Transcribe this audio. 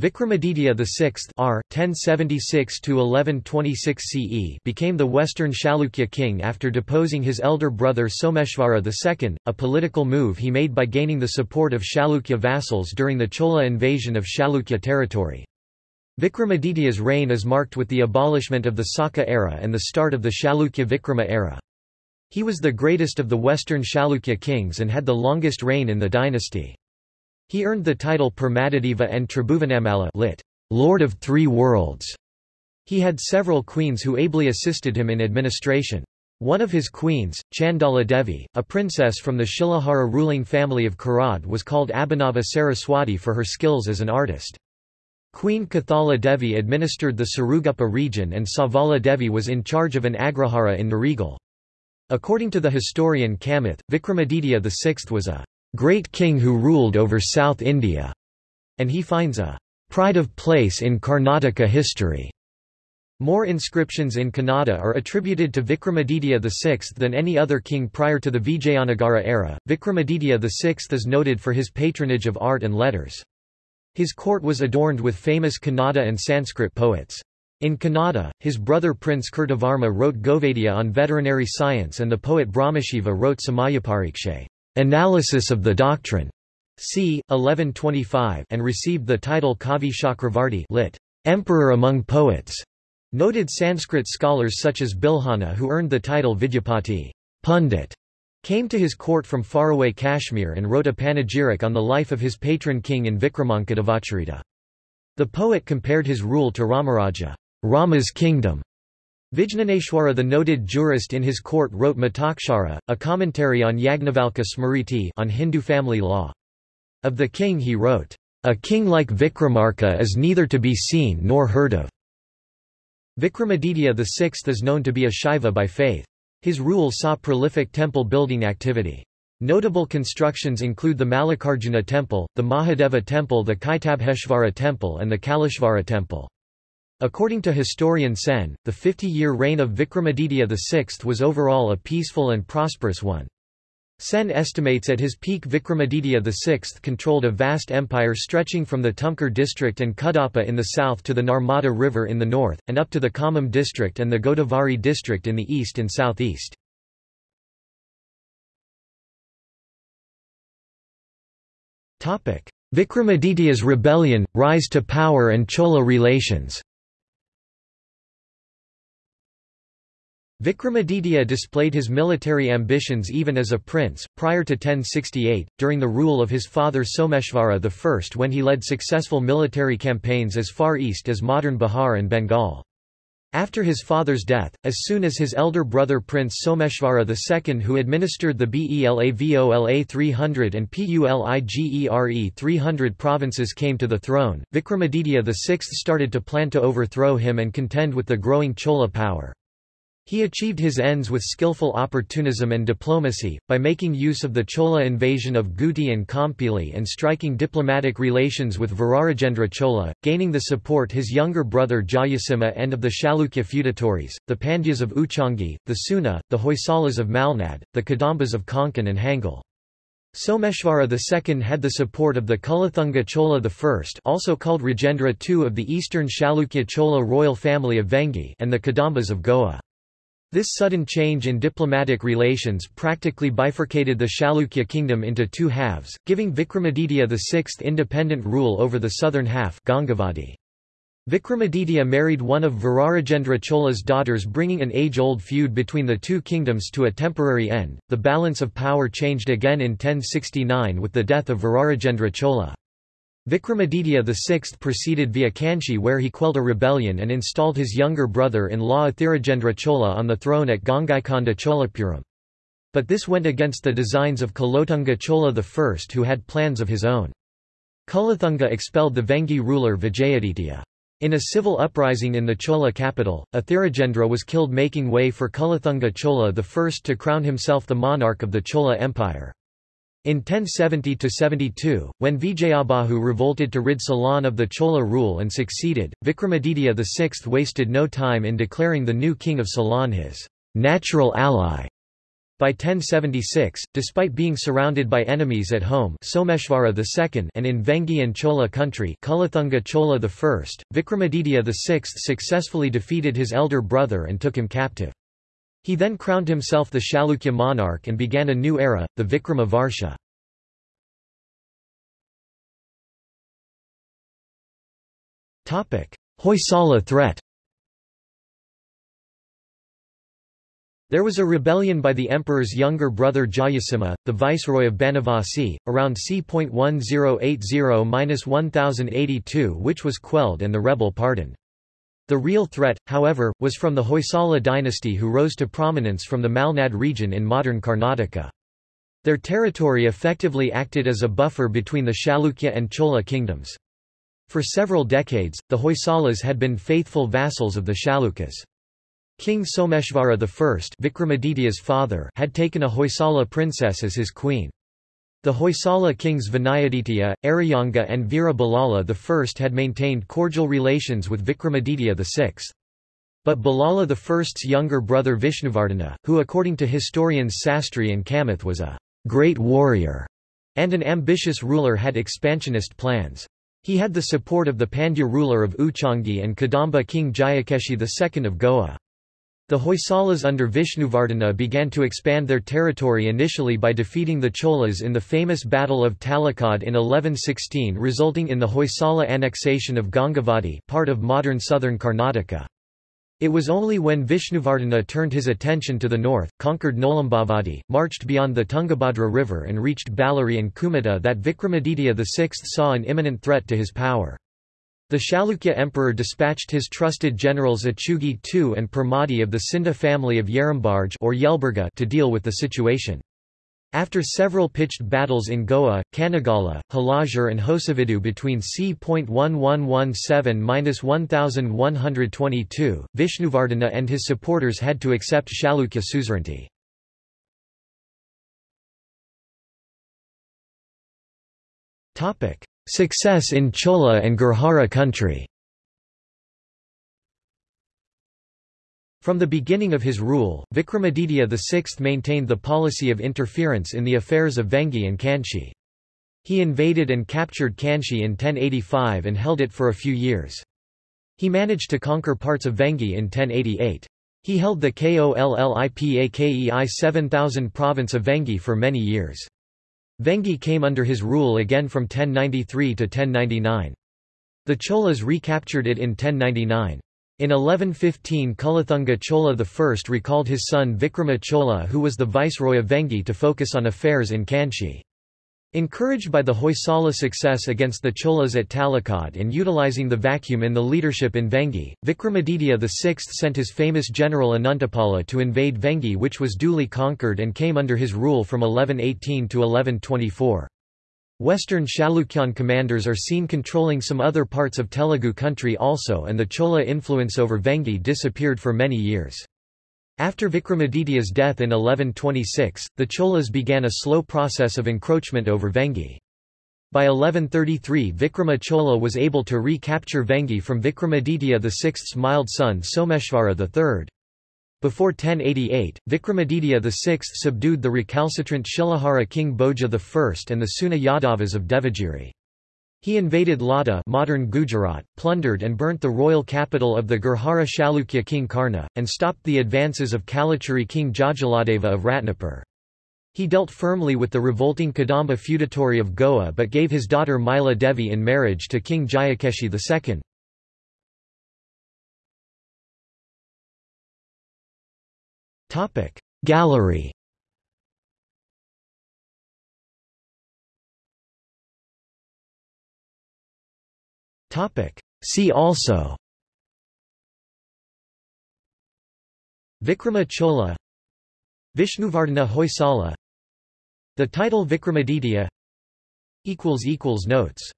Vikramaditya VI R. 1076–1126 CE became the Western Chalukya king after deposing his elder brother Someshvara II, a political move he made by gaining the support of Chalukya vassals during the Chola invasion of Chalukya territory. Vikramaditya's reign is marked with the abolishment of the Saka era and the start of the Chalukya Vikrama era. He was the greatest of the Western Chalukya kings and had the longest reign in the dynasty. He earned the title Permadideva and Tribhuvanamalla lit. Lord of Three Worlds. He had several queens who ably assisted him in administration. One of his queens, Chandala Devi, a princess from the Shilahara ruling family of Karad was called Abhinava Saraswati for her skills as an artist. Queen Kethala Devi administered the Siruguppa region and Savala Devi was in charge of an agrahara in Narigal. According to the historian Kamath, Vikramaditya VI was a great king who ruled over South India, and he finds a pride of place in Karnataka history. More inscriptions in Kannada are attributed to Vikramaditya VI than any other king prior to the Vijayanagara era. Vikramaditya VI is noted for his patronage of art and letters. His court was adorned with famous Kannada and Sanskrit poets. In Kannada, his brother Prince Kirtivarma wrote Govaidya on veterinary science and the poet Brahmashiva wrote Samayaparikshe. Analysis of the Doctrine, c. 1125 and received the title Kavi Chakravarti lit. Emperor among poets. Noted Sanskrit scholars such as Bilhana who earned the title Vidyapati Pundit, came to his court from faraway Kashmir and wrote a panegyric on the life of his patron king in Vikramankadevacharita. The poet compared his rule to Ramarajya, Rama's kingdom, Vijnaneshwara the noted jurist in his court wrote Mitakshara, a commentary on Yagnavalkya Smriti on Hindu family law. Of the king he wrote, "...a king like Vikramarka is neither to be seen nor heard of." Vikramaditya VI is known to be a Shaiva by faith. His rule saw prolific temple building activity. Notable constructions include the Mallikarjuna temple, the Mahadeva temple the Kaitabheshvara temple and the Kaleshvara temple. According to historian Sen, the 50-year reign of Vikramaditya VI was overall a peaceful and prosperous one. Sen estimates at his peak Vikramaditya VI controlled a vast empire stretching from the Tumkur district and Kadapa in the south to the Narmada River in the north, and up to the Khammam district and the Godavari district in the east and southeast. Vikramaditya's rebellion, rise to power and Chola relations Vikramaditya displayed his military ambitions even as a prince, prior to 1068, during the rule of his father Someshvara I when he led successful military campaigns as far east as modern Bihar and Bengal. After his father's death, as soon as his elder brother Prince Someshvara II who administered the Belavola 300 and Puligere 300 provinces came to the throne, Vikramaditya VI started to plan to overthrow him and contend with the growing Chola power. He achieved his ends with skillful opportunism and diplomacy, by making use of the Chola invasion of Guti and Kompili and striking diplomatic relations with Virarajendra Chola, gaining the support his younger brother Jayasimha and of the Chalukya feudatories, the Pandyas of Uchangi, the Suna, the Hoysalas of Malnad, the Kadambas of Konkan and Hangal. Someshvara II had the support of the Kulathunga Chola I also called Rajendra II of the eastern Chalukya Chola royal family of Vengi and the Kadambas of Goa. This sudden change in diplomatic relations practically bifurcated the Chalukya kingdom into two halves, giving Vikramaditya VI independent rule over the southern half Gangavadi. Vikramaditya married one of Virarajendra Chola's daughters bringing an age-old feud between the two kingdoms to a temporary end. The balance of power changed again in 1069 with the death of Virarajendra Chola. Vikramaditya VI proceeded via Kanchi where he quelled a rebellion and installed his younger brother-in-law Athirajendra Chola on the throne at Gangaikonda Cholapuram. But this went against the designs of Kulothunga Chola I who had plans of his own. Kulothunga expelled the Vengi ruler Vijayaditya. In a civil uprising in the Chola capital, Athirajendra was killed making way for Kulothunga Chola I to crown himself the monarch of the Chola Empire. In 1070–72, when Vijayabahu revolted to rid Ceylon of the Chola rule and succeeded, Vikramaditya VI wasted no time in declaring the new king of Ceylon his natural ally. By 1076, despite being surrounded by enemies at home Someshvara II and in Vengi and Chola country Kulathunga Chola I, Vikramaditya VI successfully defeated his elder brother and took him captive. He then crowned himself the Chalukya monarch and began a new era, the Vikrama Varsha. Hoysala threat There was a rebellion by the emperor's younger brother Jayasimha, the viceroy of Banavasi, around c.1080-1082 which was quelled and the rebel pardoned. The real threat, however, was from the Hoysala dynasty who rose to prominence from the Malnad region in modern Karnataka. Their territory effectively acted as a buffer between the Chalukya and Chola kingdoms. For several decades, the Hoysalas had been faithful vassals of the Chalukyas. King Someshvara I Vikramaditya's father had taken a Hoysala princess as his queen. The Hoysala kings Vinayaditya, Ereyanga and Veera I had maintained cordial relations with Vikramaditya VI. But Ballala I's younger brother Vishnuvardhana, who according to historians Sastri and Kamath was a great warrior and an ambitious ruler had expansionist plans. He had the support of the Pandya ruler of Uchangi and Kadamba king Jayakeshi II of Goa. The Hoysalas under Vishnuvardhana began to expand their territory initially by defeating the Cholas in the famous Battle of Talakad in 1116 resulting in the Hoysala annexation of Gangavadi part of modern southern Karnataka. It was only when Vishnuvardhana turned his attention to the north, conquered Nolambavadi, marched beyond the Tungabhadra river and reached Ballari and Kumata that Vikramaditya VI saw an imminent threat to his power. The Chalukya emperor dispatched his trusted generals Achugi II and Permadi of the Sinda family of Yerambarge or Yelburga to deal with the situation. After several pitched battles in Goa, Kanagala, Halajur and Hosavidu between c.1117–1122, Vishnuvardhana and his supporters had to accept Chalukya suzerainty. Success in Chola and Gurjara country From the beginning of his rule, Vikramaditya VI maintained the policy of interference in the affairs of Vengi and Kanchi. He invaded and captured Kanchi in 1085 and held it for a few years. He managed to conquer parts of Vengi in 1088. He held the Kollipakei 7000 province of Vengi for many years. Vengi came under his rule again from 1093 to 1099. The Cholas recaptured it in 1099. In 1115 Kulathunga Chola I recalled his son Vikrama Chola who was the viceroy of Vengi to focus on affairs in Kanchi. Encouraged by the Hoysala success against the Cholas at Talakad and utilizing the vacuum in the leadership in Vengi, Vikramaditya VI sent his famous general Anantapala to invade Vengi which was duly conquered and came under his rule from 1118 to 1124. Western Chalukyan commanders are seen controlling some other parts of Telugu country also and the Chola influence over Vengi disappeared for many years. After Vikramaditya's death in 1126, the Cholas began a slow process of encroachment over Vengi. By 1133 Vikrama Chola was able to recapture Vengi from Vikramaditya VI's mild son Someshvara III. Before 1088, Vikramaditya VI subdued the recalcitrant Shilahara king Bhoja I and the Suna Yadavas of Devagiri. He invaded Lata modern Gujarat, plundered and burnt the royal capital of the Gurjara Chalukya king Karna, and stopped the advances of Kalachuri king Jajaladeva of Ratnapur. He dealt firmly with the revolting Kadamba feudatory of Goa but gave his daughter Mila Devi in marriage to King Jayakeshi II. Gallery See also. Vikrama Chola. Vishnuvardhana Hoysala. The title Vikramaditya. Notes